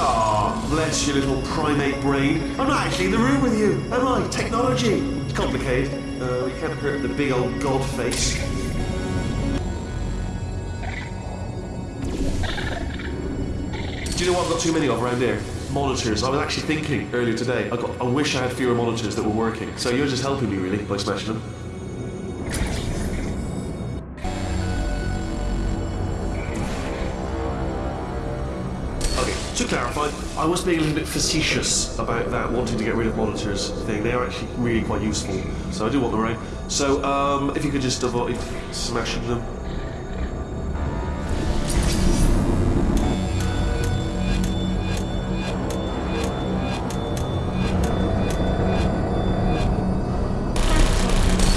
Ah, bless your little primate brain. I'm not actually in the room with you, am I? Technology. It's complicated. Uh, we can't hurt the big old god face. Do you know what I've got too many of around here? Monitors. I was actually thinking earlier today, I, got, I wish I had fewer monitors that were working. So you're just helping me, really, by smashing them. Clarify, I was being a little bit facetious about that wanting to get rid of monitors thing. They are actually really quite useful, so I do want them around. So, um, if you could just avoid smashing them.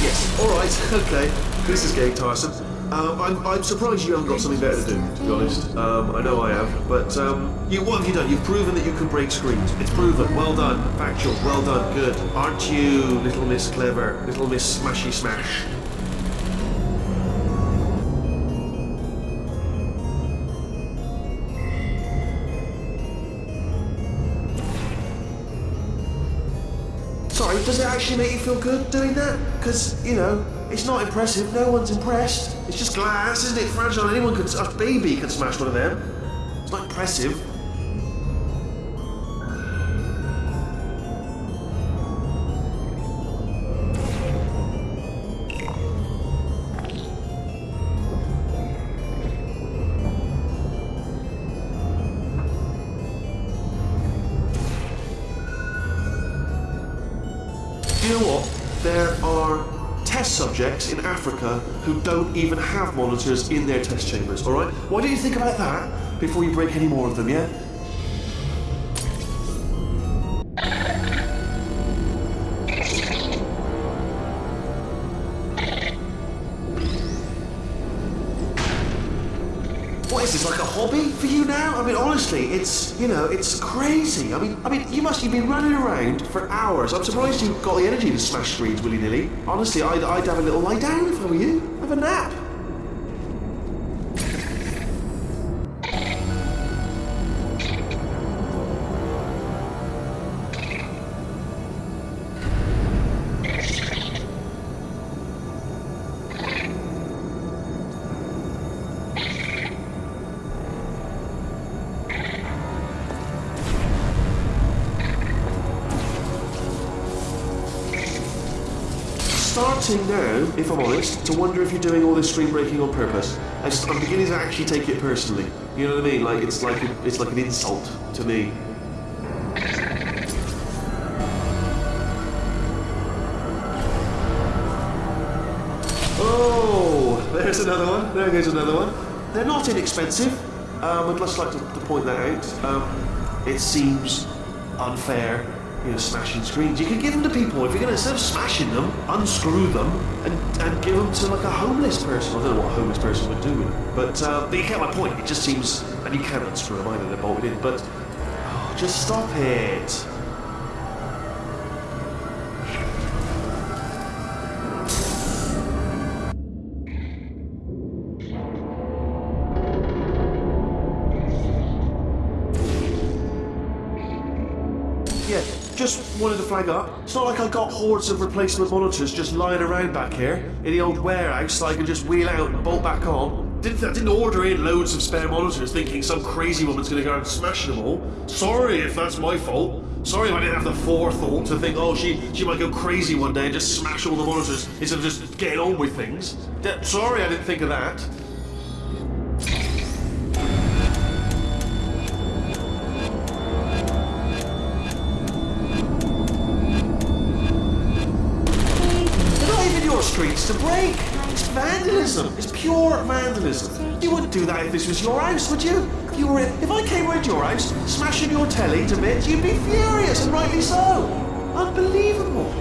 Yes, alright, okay. This is getting tiresome. Um, I'm, I'm surprised you haven't got something better to do, to be honest. Um, I know I have, but um, you, what have you done? You've proven that you can break screens. It's proven. Well done. Factual. Well done. Good. Aren't you, little Miss Clever? Little Miss Smashy Smash? Sorry, does it actually make you feel good doing that? Because, you know, it's not impressive. No one's impressed. It's just glass, isn't it? Fragile. Anyone could, a baby could smash one of them. It's not impressive. You know what? There are test subjects in Africa who don't even have monitors in their test chambers, alright? Why don't you think about that before you break any more of them, yeah? What is this, like a hobby for you now? I mean, honestly, it's, you know, it's crazy. I mean, I mean, you must have been running around for hours. I'm surprised you've got the energy to smash screens willy-nilly. Honestly, I'd, I'd have a little lie down if I were you. Have a nap. Starting now, if I'm honest, to wonder if you're doing all this screen breaking on purpose. I'm beginning to actually take it personally. You know what I mean? Like it's like a, it's like an insult to me. Oh, there's another one. There goes another one. They're not inexpensive. Um, I'd just like to, to point that out. Um, it seems unfair you know, smashing screens. You can give them to people. If you're going to, instead of smashing them, unscrew them and, and give them to like a homeless person. I don't know what a homeless person would do with them. But, uh, but you get my point. It just seems, and you can't unscrew them either, they're bolted in. But, oh, just stop it. Just wanted to flag up. It's not like I got hordes of replacement monitors just lying around back here in the old warehouse that I can just wheel out and bolt back on. Didn't, I didn't order in loads of spare monitors thinking some crazy woman's going to go out and smash them all. Sorry if that's my fault. Sorry if I didn't have the forethought to think, oh, she, she might go crazy one day and just smash all the monitors instead of just getting on with things. Sorry I didn't think of that. Streets to break. It's vandalism. It's pure vandalism. You wouldn't do that if this was your house, would you? If you were in, if I came around your house, smashing your telly to bits, you'd be furious, and rightly so. Unbelievable.